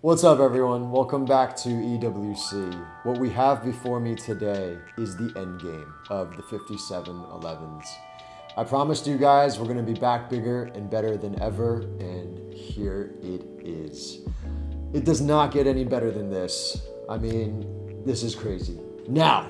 What's up everyone? Welcome back to EWC. What we have before me today is the end game of the 5711s. I promised you guys we're gonna be back bigger and better than ever, and here it is. It does not get any better than this. I mean, this is crazy. Now,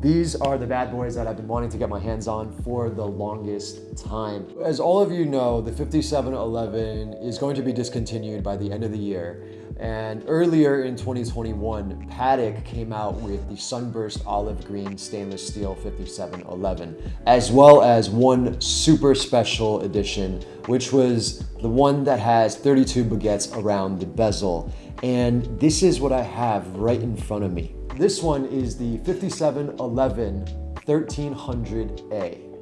these are the bad boys that I've been wanting to get my hands on for the longest time. As all of you know, the 5711 is going to be discontinued by the end of the year. And earlier in 2021, Patek came out with the Sunburst Olive Green Stainless Steel 5711, as well as one super special edition, which was the one that has 32 baguettes around the bezel. And this is what I have right in front of me. This one is the 5711 1300A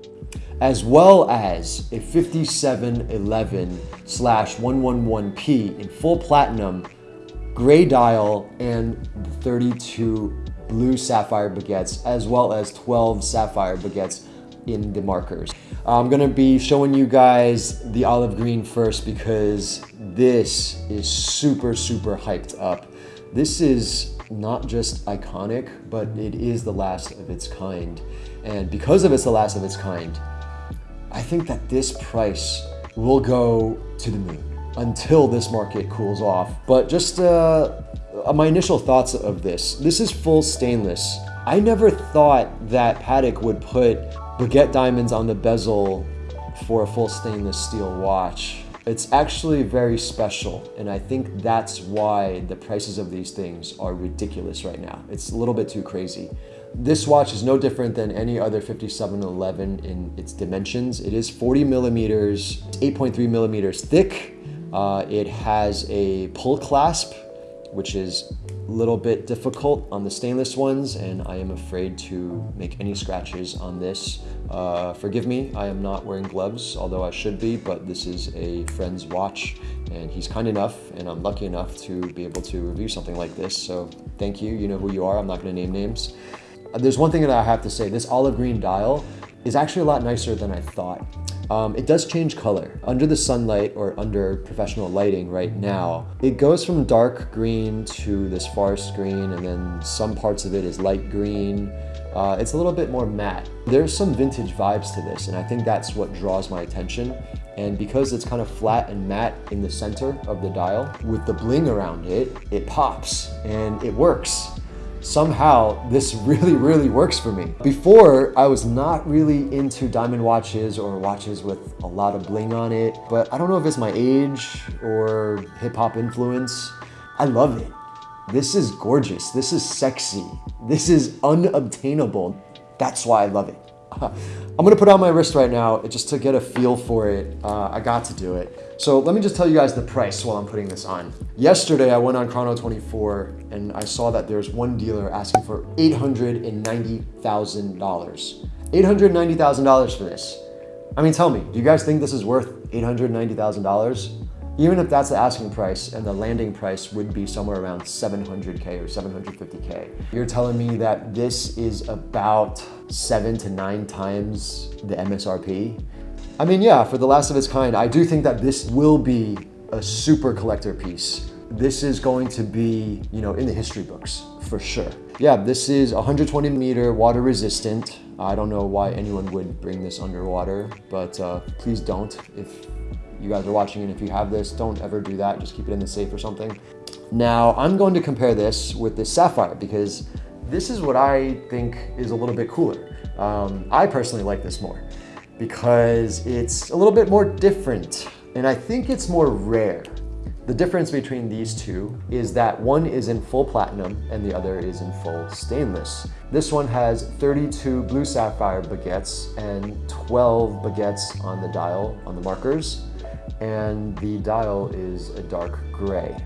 as well as a 5711 slash 111P in full platinum, gray dial, and 32 blue sapphire baguettes, as well as 12 sapphire baguettes in the markers. I'm gonna be showing you guys the olive green first because this is super, super hyped up. This is not just iconic, but it is the last of its kind. And because of it's the last of its kind, I think that this price will go to the moon until this market cools off. But just uh, my initial thoughts of this, this is full stainless. I never thought that Patek would put baguette diamonds on the bezel for a full stainless steel watch. It's actually very special, and I think that's why the prices of these things are ridiculous right now. It's a little bit too crazy. This watch is no different than any other 5711 in its dimensions. It is 40 millimeters, 8.3 millimeters thick. Uh, it has a pull clasp, which is little bit difficult on the stainless ones, and I am afraid to make any scratches on this. Uh, forgive me, I am not wearing gloves, although I should be, but this is a friend's watch and he's kind enough and I'm lucky enough to be able to review something like this. So thank you, you know who you are, I'm not gonna name names. Uh, there's one thing that I have to say, this olive green dial is actually a lot nicer than I thought. Um, it does change color. Under the sunlight or under professional lighting right now, it goes from dark green to this forest green and then some parts of it is light green uh, it's a little bit more matte. There's some vintage vibes to this, and I think that's what draws my attention. And because it's kind of flat and matte in the center of the dial, with the bling around it, it pops and it works. Somehow, this really, really works for me. Before, I was not really into diamond watches or watches with a lot of bling on it, but I don't know if it's my age or hip hop influence. I love it. This is gorgeous. This is sexy. This is unobtainable. That's why I love it. I'm gonna put on my wrist right now just to get a feel for it. Uh, I got to do it. So let me just tell you guys the price while I'm putting this on. Yesterday, I went on Chrono24 and I saw that there's one dealer asking for $890,000. $890,000 for this. I mean, tell me, do you guys think this is worth $890,000? Even if that's the asking price and the landing price would be somewhere around 700K or 750K. You're telling me that this is about seven to nine times the MSRP? I mean, yeah, for the last of its kind, I do think that this will be a super collector piece. This is going to be, you know, in the history books for sure. Yeah, this is 120 meter water resistant. I don't know why anyone would bring this underwater, but uh, please don't if you guys are watching and if you have this, don't ever do that. Just keep it in the safe or something. Now, I'm going to compare this with this Sapphire because this is what I think is a little bit cooler. Um, I personally like this more because it's a little bit more different and I think it's more rare. The difference between these two is that one is in full platinum and the other is in full stainless. This one has 32 blue sapphire baguettes and 12 baguettes on the dial on the markers and the dial is a dark gray.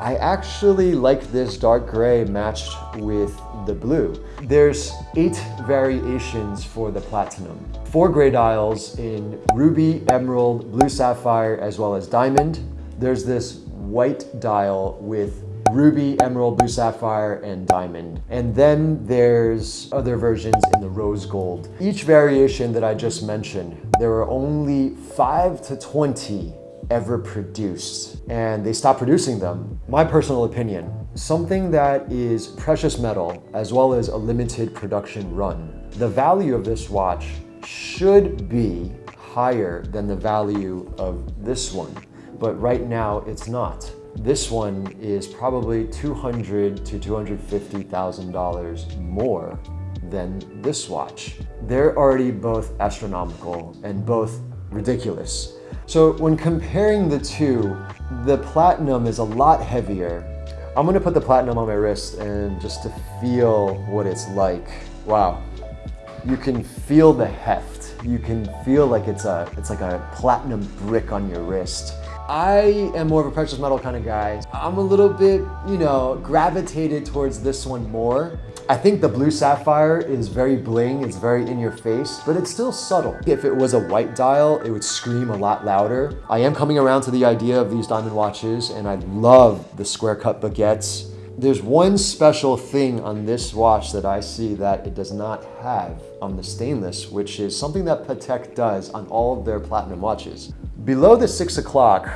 I actually like this dark gray matched with the blue. There's eight variations for the platinum. Four gray dials in ruby, emerald, blue sapphire, as well as diamond. There's this white dial with ruby, emerald, blue sapphire, and diamond. And then there's other versions in the rose gold. Each variation that I just mentioned, there are only five to 20 ever produced and they stopped producing them. My personal opinion, something that is precious metal as well as a limited production run. The value of this watch should be higher than the value of this one, but right now it's not. This one is probably 200 to $250,000 more than this watch. They're already both astronomical and both ridiculous. So when comparing the two, the platinum is a lot heavier. I'm gonna put the platinum on my wrist and just to feel what it's like. Wow, you can feel the heft. You can feel like it's a it's like a platinum brick on your wrist. I am more of a precious metal kind of guy. I'm a little bit, you know, gravitated towards this one more. I think the blue sapphire is very bling, it's very in your face, but it's still subtle. If it was a white dial, it would scream a lot louder. I am coming around to the idea of these diamond watches and I love the square cut baguettes. There's one special thing on this watch that I see that it does not have on the stainless, which is something that Patek does on all of their platinum watches. Below the six o'clock,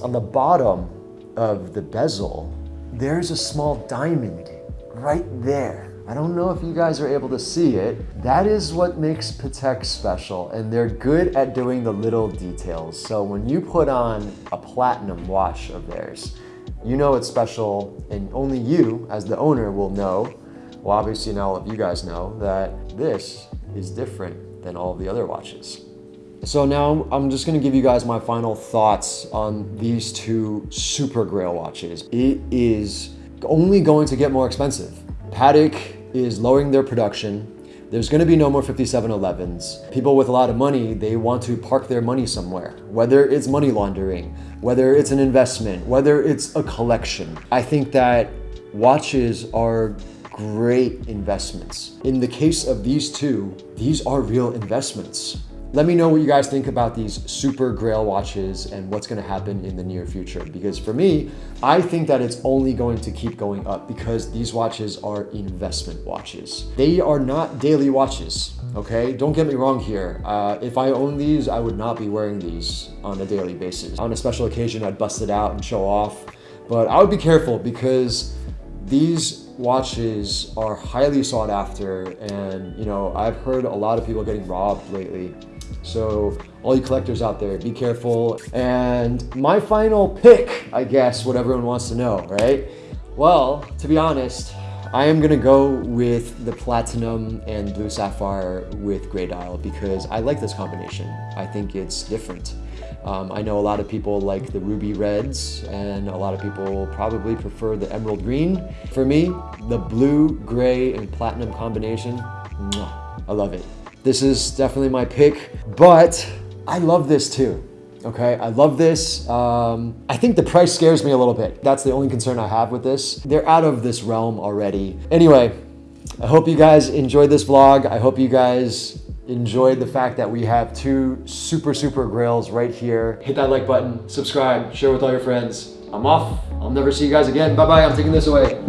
on the bottom of the bezel, there's a small diamond right there. I don't know if you guys are able to see it. That is what makes Patek special and they're good at doing the little details. So when you put on a platinum watch of theirs, you know it's special and only you as the owner will know, well obviously now all of you guys know, that this is different than all the other watches. So now I'm just gonna give you guys my final thoughts on these two Super Grail watches. It is only going to get more expensive. Patek is lowering their production. There's gonna be no more 5711s. People with a lot of money, they want to park their money somewhere, whether it's money laundering, whether it's an investment, whether it's a collection. I think that watches are great investments. In the case of these two, these are real investments. Let me know what you guys think about these super grail watches and what's gonna happen in the near future. Because for me, I think that it's only going to keep going up because these watches are investment watches. They are not daily watches, okay? Don't get me wrong here. Uh, if I own these, I would not be wearing these on a daily basis. On a special occasion, I'd bust it out and show off. But I would be careful because these watches are highly sought after and you know I've heard a lot of people getting robbed lately so all you collectors out there, be careful. And my final pick, I guess, what everyone wants to know, right? Well, to be honest, I am gonna go with the platinum and blue sapphire with gray dial because I like this combination. I think it's different. Um, I know a lot of people like the ruby reds and a lot of people probably prefer the emerald green. For me, the blue, gray, and platinum combination, I love it. This is definitely my pick, but I love this too. Okay, I love this. Um, I think the price scares me a little bit. That's the only concern I have with this. They're out of this realm already. Anyway, I hope you guys enjoyed this vlog. I hope you guys enjoyed the fact that we have two super, super grails right here. Hit that like button, subscribe, share with all your friends. I'm off. I'll never see you guys again. Bye-bye. I'm taking this away.